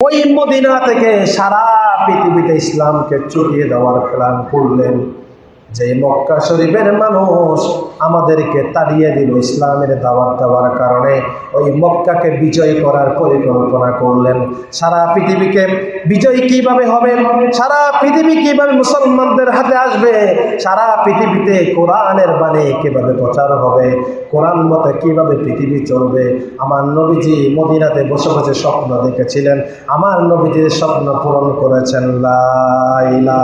ওই মদিনা থেকে সারা পৃথিবীতে ইসলামকে চড়িয়ে দেওয়ার প্ল্যান করলেন। যে মক্কা শরীফের মানুষ আমাদেরকে তাড়িয়ে দিল ইসলামের দাওয়াত দেওয়ার কারণে, ওই মক্কাকে বিজয় করার পরিকল্পনা করলেন। সারা পৃথিবীকে বিজয় কীভাবে হবে? সারা পৃথিবী কীভাবে মুসলমানদের হাতে আসবে? সারা পৃথিবীতে কোরআনের বাণী কীভাবে প্রচার হবে? কোরআন মতে কীভাবে পৃথিবী চলবে? আমার নবীজি মদিনাতে বসে বসে স্বপ্ন দেখেছিলেন। আমার নবীজির স্বপ্ন পূরণ করেছেন লাইলা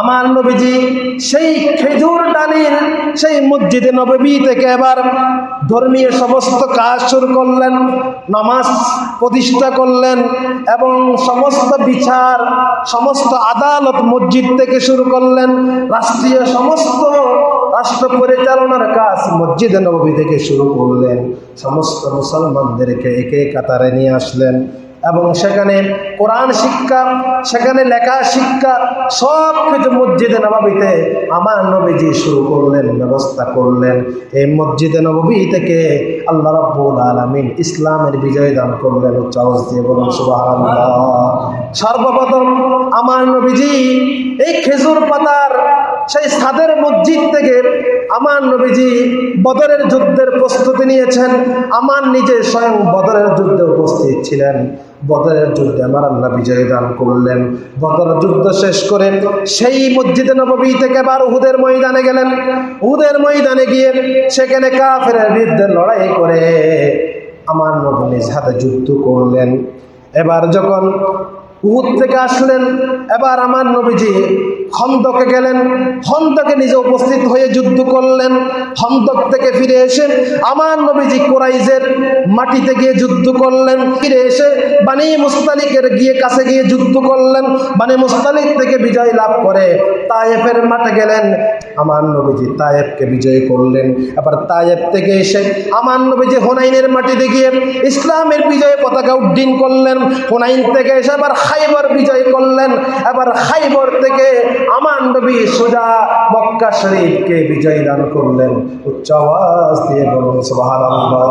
আমার নবীজি সেই খেজুর ডালির সেই মসজিদে নববী থেকে এবার ধর্মীয় সমস্ত কাজ শুরু করলেন, নামাজ প্রতিষ্ঠা করলেন এবং সমস্ত বিচার, সমস্ত আদালত মসজিদ থেকে শুরু করলেন, রাষ্ট্রীয় সমস্ত রাষ্ট্র পরিচালনার কাজ মসজিদে নবী থেকে শুরু করলেন। সমস্ত মুসলমানদেরকে একে কাতারে নিয়ে আসলেন। এবং সেখানে কোরআন শিক্ষা, সেখানে লেখা শিক্ষা, সব কিছু মসজিদে নবাবিতে আমার নবীজি শুরু করলেন, ব্যবস্থা করলেন। এই মসজিদে নবী থেকে আল্লাহ রব্বুল আলমিন ইসলামের বিজয় দান করলেন উচ্চাওয়াজ দিয়ে বলুন, সুবহানাল্লাহ। সর্বপ্রথম আমার নবীজি এই খেজুর পাতার সেই সাদের মসজিদ থেকে আমার নবীজি বদরের যুদ্ধের প্রস্তুতি নিয়েছেন। আমার নিজে স্বয়ং বদরের যুদ্ধে উপস্থিত ছিলেন। বদরের যুদ্ধে আমার আল্লাহ বিজয় দান করলেন। বদর যুদ্ধ শেষ করে সেই মসজিদে নবী থেকে আবার উহুদের ময়দানে গেলেন। উহুদের ময়দানে গিয়ে সেখানে কাফের বিরুদ্ধে লড়াই করে আমার নবী নিজ হাতে যুদ্ধ করলেন। এবার যখন উহুদ থেকে আসলেন, এবার আমার নবীজি খন্দকে গেলেন খন্দকে নিজে উপস্থিত হয়ে যুদ্ধ করলেন খন্দক থেকে ফিরে এসে আমার নবীজি কোরাইজের মাটিতে গিয়ে যুদ্ধ করলেন, ফিরে এসে বানি মুস্তালিকের গিয়ে কাছে গিয়ে যুদ্ধ করলেন, বানি মুস্তালিক থেকে বিজয় লাভ করে, তায়েফের মাঠে গেলেন, আমার নবীজি তায়েবকে বিজয় করলেন। আবার তায়েব থেকে এসে আমার নবীজি হোনাইনের মাটিতে গিয়ে ইসলামের বিজয় পতাকা উড্ডীন করলেন, হোনাইন থেকে এসে আবার খাইবর বিজয় করলেন আবার খাইবর থেকে আমার নবী সোজা মক্কা শরীফকে বিজয় দান করলেন। উচ্চ আওয়াজ দিয়ে বলুন, সুবহানাল্লাহ।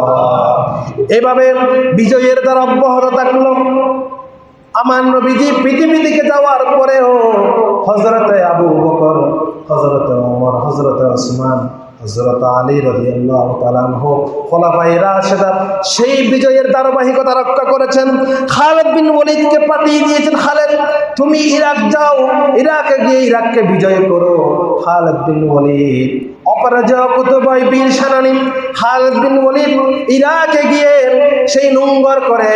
এভাবে বিজয়ের দ্বারা অব্যাহত থাকল। আমার নবীজি পৃথিবী দিকে যাওয়ার পরেও হজরতে আবু বকর হজরতে ওমর হজরতে ওসমান হজরত আলী রদিয়াল্লাহ তালানহ খোলাফাই রাশেদা সেই বিজয়ের ধারাবাহিকতা রক্ষা করেছেন। খালেদ বিন ওলিদকে পাঠিয়ে দিয়েছেন, খালেদ, তুমি ইরাক যাও, ইরাকে গিয়ে ইরাককে বিজয় করো। খালেদ বিন ওলিদ অপরাজয় কুতুবয় বীর সেনানী, খালেদ বিন ওলিদ ইরাকে গিয়ে সেই নোংর করে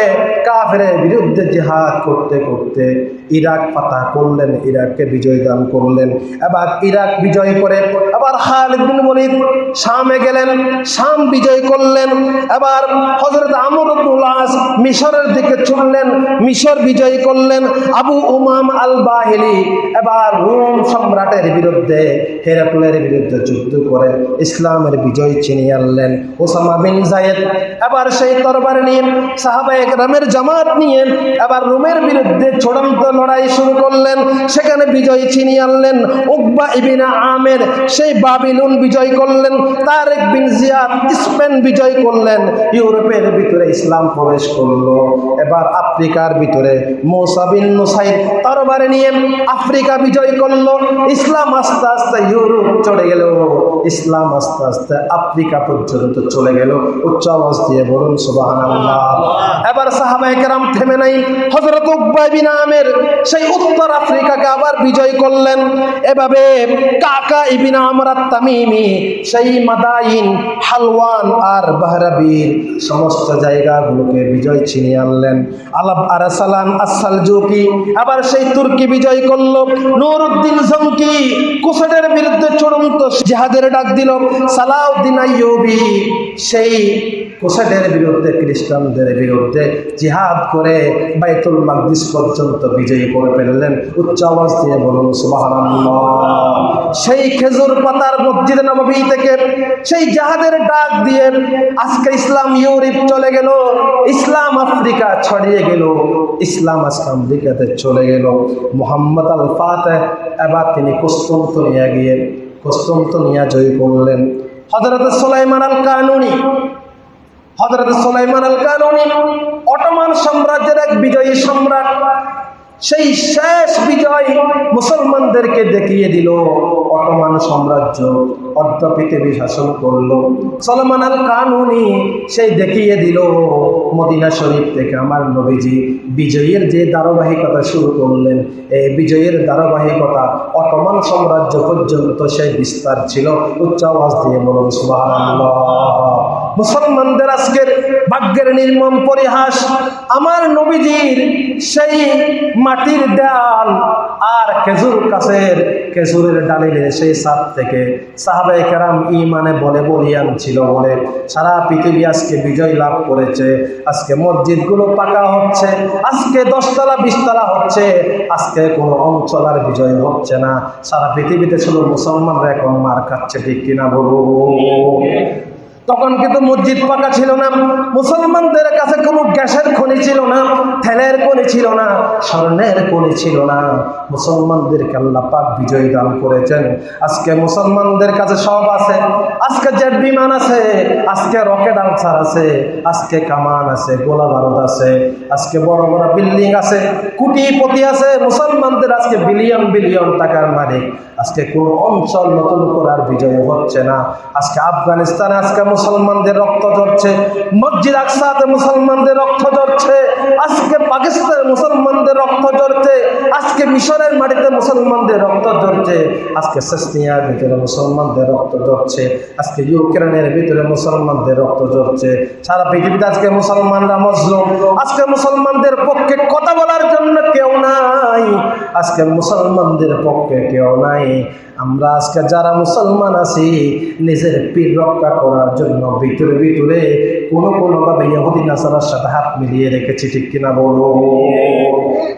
কাফের বিরুদ্ধে জিহাদ করতে করতে ইরাক পাতা করলেন, ইরাককে বিজয় দান করলেন। এবার ইরাক বিজয় করে আবার খালিদ বিন শামে গেলেন, শাম বিজয় করলেন। এবার হজরত আমর আস মিশরের দিকে ছুটলেন, মিশর বিজয় করলেন। আবু উমাম আল বাহিলি এবার রোম সম্রাটের বিরুদ্ধে, হেরাকুলের বিরুদ্ধে যুদ্ধ করে ইসলামের বিজয় ছিনিয়ে আনলেন ওসামা বিন জায়েদ। এবার সেই তরবার নিয়ে সাহাবা একরামের জামাত নিয়ে, এবার রোমের বিরুদ্ধে চূড়ান্ত লড়াই শুরু করলেন, সেখানে বিজয় ছিনিয়ে আনলেন। উকবা ইবিনা আমের সেই বাবিলুন বিজয় করলেন, তারেক বিন জিয়াদ স্পেন বিজয় করলেন। ইউরোপের ভিতরে ইসলাম প্রবেশ করল। এবার আফ্রিকার ভিতরে মৌসা বিন নুসাইদ তরবারে নিয়ে আফ্রিকা বিজয় করল। ইসলাম আস্তে আস্তে ইউরোপ চলে গেল। ইসলাম আস্তে আস্তে আফ্রিকা পর্যন্ত চলে গেল। উচ্চ আওয়াজ দিয়ে বলুন, সুবহানাল্লাহ। এবার সাহাবায়ে কেরাম থেমে নাই। হজরত উকবা বিন আমের সেই উত্তর আফ্রিকাকে আবার বিজয় করলেন। এভাবে কাকা ইবিন আমরাত তামিমি সেই মাদাইন, হালওয়ান আর বাহরাবির সমস্ত জায়গাগুলোকে বিজয় ছিনিয়ে আনলেন। আলাপ আরাসালান আসাল জুকি আবার সেই তুর্কি বিজয় করল। নুরুদ্দিন জঙ্কি কুসাদের বিরুদ্ধে চূড়ান্ত জিহাদের ডাক দিল। সালাউদ্দিন আইয়ুবি সেই কোসাদের বিরুদ্ধে, খ্রিস্টানদের বিরুদ্ধে জিহাদ করে বাইতুল মাকদিস পর্যন্ত বিজয়ী করে ফেললেন, উচ্চ আওয়াজ দিয়ে বলুন সেই খেজুর পাতার মসজিদ নববী থেকে, সেই জাহাদের ডাক দিয়ে আজকে ইসলাম ইউরোপ চলে গেল, ইসলাম আফ্রিকা ছড়িয়ে গেল, ইসলাম আজকে আমেরিকাতে চলে গেল। মোহাম্মদ আল ফাতে এবার তিনি কুস্তন্তনিয়া গিয়ে কুস্তন্তনিয়া জয় করলেন। হজরত সোলাইমান আল কানুনি হজরত সোলাইমান আল কানুনি অটোমান সাম্রাজ্যের এক বিজয়ী সম্রাট সেই শেষ বিজয় মুসলমানদেরকে দেখিয়ে দিল। অটোমান সাম্রাজ্য অর্ধ পৃথিবী শাসন করল। সলমান আল কানুনি সেই দেখিয়ে দিল, মদিনা শরীফ থেকে আমার নবীজি বিজয়ের যে ধারাবাহিকতা শুরু করলেন, এই বিজয়ের ধারাবাহিকতা অটোমান সাম্রাজ্য পর্যন্ত সেই বিস্তার ছিল। উচ্চ আওয়াজ দিয়ে বলুন, সুবহানাল্লাহ। মুসলমানদের আজকের ভাগ্যের নির্মম পরিহাস, আমার নবীজির সেই মাটির ডাল আর খেজুর কাছের খেজুরের ডালিলে সেই সাপ থেকে সাহাবাই কেরাম ইমানে বলে বলিয়ান ছিল বলে, সারা পৃথিবী আজকে বিজয় লাভ করেছে। আজকে মসজিদগুলো পাকা হচ্ছে, আজকে দশতলা, বিশতলা হচ্ছে, আজকে কোনো অঞ্চল আর বিজয় হচ্ছে না। সারা পৃথিবীতে শুধু মুসলমানরা এখন মার খাচ্ছে, ঠিক কিনা বলুন? তখন কিন্তু মসজিদ পাকা ছিল না। মুসলমানদের কাছে কোনো গ্যাসের খনি ছিল না থেলের খনি ছিল না, স্বর্ণের খনি ছিল না। মুসলমানদেরকে আল্লাহ পাক বিজয় দান করেছেন। আজকে মুসলমানদের কাছে সব আছে। আজকে জেট বিমান আছে, আজকে রকেট আনসার আছে, আজকে কামান আছে, গোলা বারুদ আছে, আজকে বড় বড় বিল্ডিং আছে, কুটিপতি আছে। মুসলমানদের আজকে বিলিয়ন বিলিয়ন টাকার মালিক। আজকে কোন অঞ্চল নতুন করার বিজয় হচ্ছে না। আজকে আফগানিস্তানে আজকে মুসলমানদের রক্ত ঝরছে। মসজিদ আকসাতে মুসলমানদের রক্ত ঝরছে। আজকে পাকিস্তানে মুসলমানদের রক্ত ঝরছে। আজকে মিশরের মাটিতে মুসলমানদের রক্ত ঝরছে। আজকে সেসনিয়ার ভিতরে মুসলমানদের রক্ত ঝরছে। আজকে ইউক্রেনের ভিতরে মুসলমানদের রক্ত ঝরছে। সারা পৃথিবীতে আজকে মুসলমানরা মজলুম। আজকে মুসলমানদের পক্ষে কথা বলার জন্য কেউ নাই। আজকে মুসলমানদের পক্ষে কেউ নাই। আমরা আজকে যারা মুসলমান আছি, নিজের পীর রক্ষা করার জন্য ভিতরে ভিতরে কোনো কোনোভাবে ইহুদি নাসারার সাথে হাত মিলিয়ে রেখেছি, ঠিক কিনা বলো?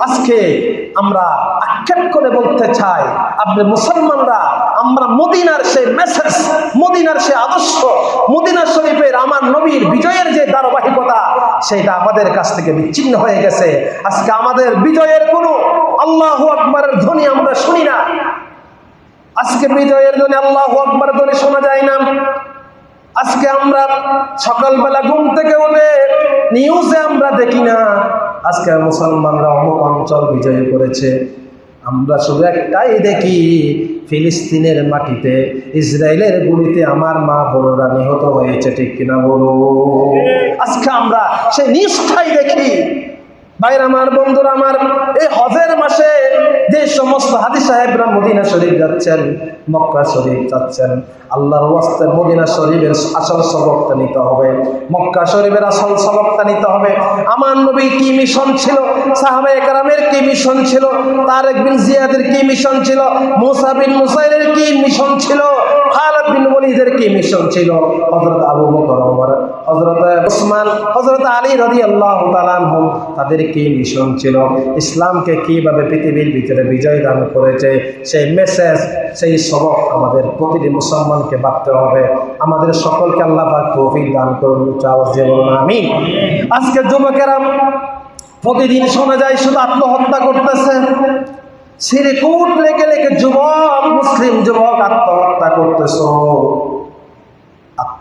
আজকে আমরা আক্ষেপ করে বলতে চাই, আপনি মুসলমানরা, আমরা মদিনার সেই মেসেজ মদিনার সে আদর্শ, মদিনা শরীফের আমার নবীর বিজয়ের যে ধারাবাহিকতা সেটা আমাদের কাছ থেকে বিচ্ছিন্ন হয়ে গেছে। আজকে আমাদের বিজয়ের কোনো আল্লাহ আকবরের ধ্বনি আমরা শুনি না। আজকে বিজয়ের ধ্বনি আল্লাহ আকবর ধ্বনি শোনা যায় না। আজকে আমরা সকালবেলা ঘুম থেকে উঠে নিউজে আমরা দেখি না। আজকে মুসলমানরা অমুক অঞ্চল বিজয় করেছে। আমরা শুধু একটাই দেখি ফিলিস্তিনের মাটিতে, ইসরায়েলের গুলিতে আমার মা বড়রা নিহত হয়েছে, ঠিক কিনা বলো? আজকে আমরা সেই নিষ্ঠাই দেখি। ভাইর আমার বন্ধুরা, আমার এই হজের মাসে যে সমস্ত হাদি সাহেবরা মদিনা শরীফ যাচ্ছেন মক্কা শরীফ যাচ্ছেন। আল্লাহর ওয়াস্তে মদিনা শরীফের আসল সবকটা নিতে হবে। মক্কা শরীফের আসল সবকটা নিতে হবে। আমার নবী কি মিশন ছিল? সাহাবে একরামের কি মিশন ছিল? তারেক বিন জিয়াদের কি মিশন ছিল? মুসা বিন মুসাইলের কি মিশন ছিল? খালিদ বিন ওয়ালিদের কি মিশন ছিল? হযরত আবু বকর, ওমর, হযরত উসমান হযরত আলী তাআলা আনহুম তাদের কি মিশন ছিল? ইসলামকে কীভাবে পৃথিবীর ভিতরে বিজয় দান করেছে? সেই মেসেজ সেই সবক আমাদের প্রতিটি মুসলমানকে ভাবতে হবে। আমাদের সকলকে আল্লাহ তৌফিক দান করুন চাওয়াজ বলুন আমি আজকে যুবকেরা প্রতিদিন শোনা যায়, শুধু আত্মহত্যা করতেছে। সিরিকুট লেগে লেগে যুবক, মুসলিম যুবক আত্মহত্যা করতেছ।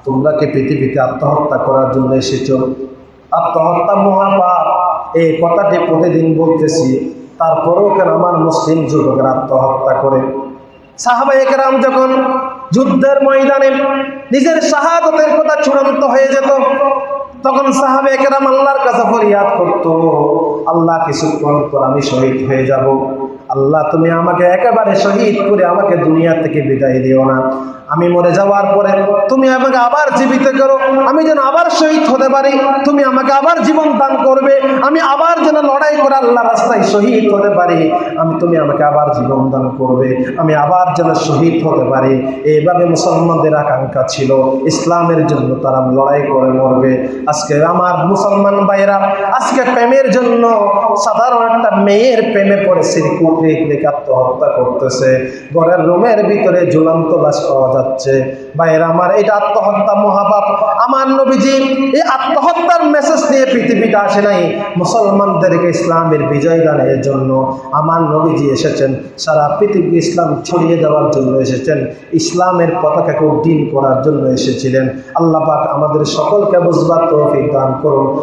তোমরা কি পৃথিবীতে আত্মহত্যা করার জন্য এসেছ? আত্মহত্যা মহাপাপ। এই কথাটি প্রতিদিন বলতেছি, তারপরেও কেন আমার মুসলিম যুবকেরা আত্মহত্যা করে? সাহাবা একরাম যখন যুদ্ধের ময়দানে নিজের শাহাদতের কথা চূড়ান্ত হয়ে যেত, তখন সাহাবে একরাম আল্লাহর কাছে ফরিয়াদ করত, আল্লাহ কিছুক্ষণ পর আমি শহীদ হয়ে যাব। আল্লাহ তুমি আমাকে একেবারে শহীদ করে আমাকে দুনিয়া থেকে বিদায় দিও না। আমি মরে যাওয়ার পরে তুমি আমাকে আবার জীবিত করো। আমি যেন আবার শহীদ হতে পারি। তুমি আমাকে আবার জীবন দান করবে। আমি আবার যেন লড়াই করে আল্লাহ রাস্তায় শহীদ হতে পারি। আমি, তুমি আমাকে আবার জীবন দান করবে। আমি আবার যেন শহীদ হতে পারি। এইভাবে মুসলমানদের আকাঙ্ক্ষা ছিল। ইসলামের জন্য তারা লড়াই করে মরবে। আজকে আমার মুসলমান ভাইরা আজকে প্রেমের জন্য সাধারণ একটা মেয়ের প্রেমে পড়ে সিরিকুট আত্মহত্যা করতেছে। ঘরের রুমের ভিতরে ঝুলন্ত লাশ পাওয়া যাচ্ছে। ভাইয়েরা আমার, এটা আত্মহত্যা মহাপাপ। আমার নবীজি এই আত্মহত্যার মেসেজ নিয়ে পৃথিবী পৃথিবীতে আসে নাই। মুসলমানদেরকে ইসলামের বিজয় দানের জন্য আমার নবীজি এসেছেন। সারা পৃথিবী ইসলাম ছড়িয়ে দেওয়ার জন্য এসেছেন। ইসলামের পতাকাকে উড্ডীন করার জন্য এসেছিলেন। আল্লাহ পাক আমাদের সকলকে বুঝবার তৌফিক দান করুন।